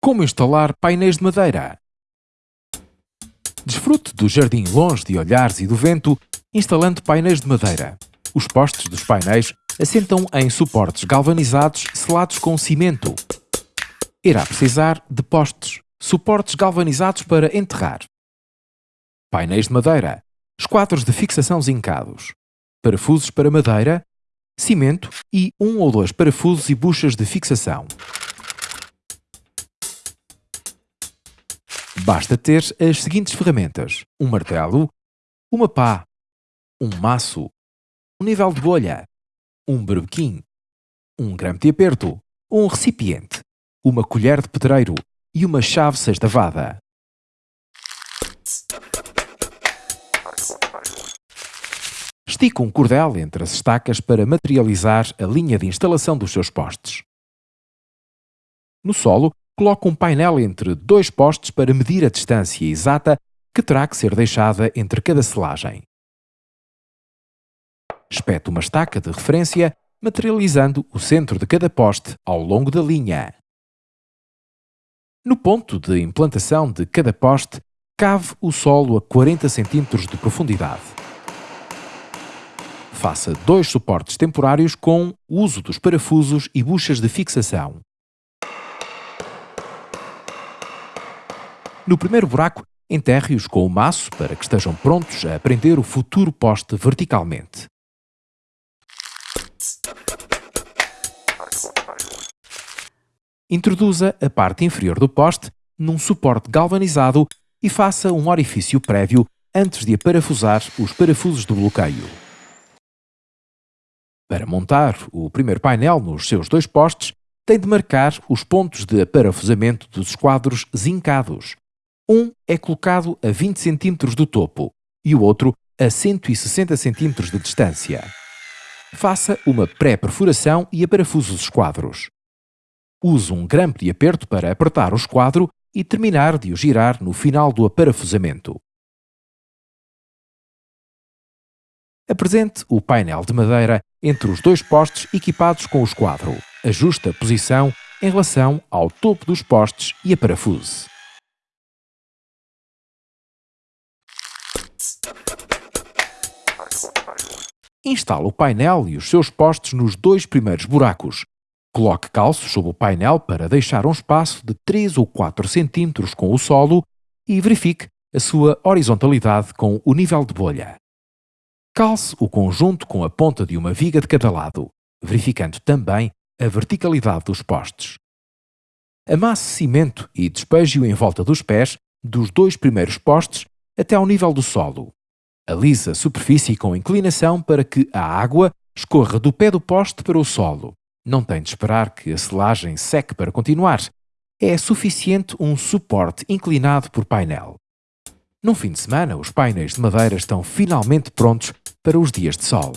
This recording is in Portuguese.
Como instalar painéis de madeira? Desfrute do jardim longe de olhares e do vento, instalando painéis de madeira. Os postes dos painéis assentam em suportes galvanizados selados com cimento. Irá precisar de postes, suportes galvanizados para enterrar. Painéis de madeira, esquadros de fixação zincados, parafusos para madeira, cimento e um ou dois parafusos e buchas de fixação. Basta ter as seguintes ferramentas: um martelo, uma pá, um maço, um nível de bolha, um berbequim, um grame de aperto, um recipiente, uma colher de pedreiro e uma chave sextavada. Estica um cordel entre as estacas para materializar a linha de instalação dos seus postes. No solo, coloque um painel entre dois postes para medir a distância exata que terá que ser deixada entre cada selagem. Espete uma estaca de referência, materializando o centro de cada poste ao longo da linha. No ponto de implantação de cada poste, cave o solo a 40 cm de profundidade. Faça dois suportes temporários com uso dos parafusos e buchas de fixação. No primeiro buraco, enterre-os com o maço para que estejam prontos a prender o futuro poste verticalmente. Introduza a parte inferior do poste num suporte galvanizado e faça um orifício prévio antes de aparafusar os parafusos do bloqueio. Para montar o primeiro painel nos seus dois postes, tem de marcar os pontos de aparafusamento dos esquadros zincados. Um é colocado a 20 cm do topo e o outro a 160 cm de distância. Faça uma pré-perfuração e aparafuse os esquadros. Use um grampo de aperto para apertar o esquadro e terminar de o girar no final do aparafusamento. Apresente o painel de madeira entre os dois postes equipados com o esquadro. Ajuste a posição em relação ao topo dos postes e aparafuse. Instale o painel e os seus postes nos dois primeiros buracos. Coloque calços sob o painel para deixar um espaço de 3 ou 4 cm com o solo e verifique a sua horizontalidade com o nível de bolha. Calce o conjunto com a ponta de uma viga de cada lado, verificando também a verticalidade dos postes. Amasse cimento e despeje-o em volta dos pés dos dois primeiros postes até ao nível do solo. Alisa a superfície com inclinação para que a água escorra do pé do poste para o solo. Não tem de esperar que a selagem seque para continuar. É suficiente um suporte inclinado por painel. Num fim de semana, os painéis de madeira estão finalmente prontos para os dias de sol.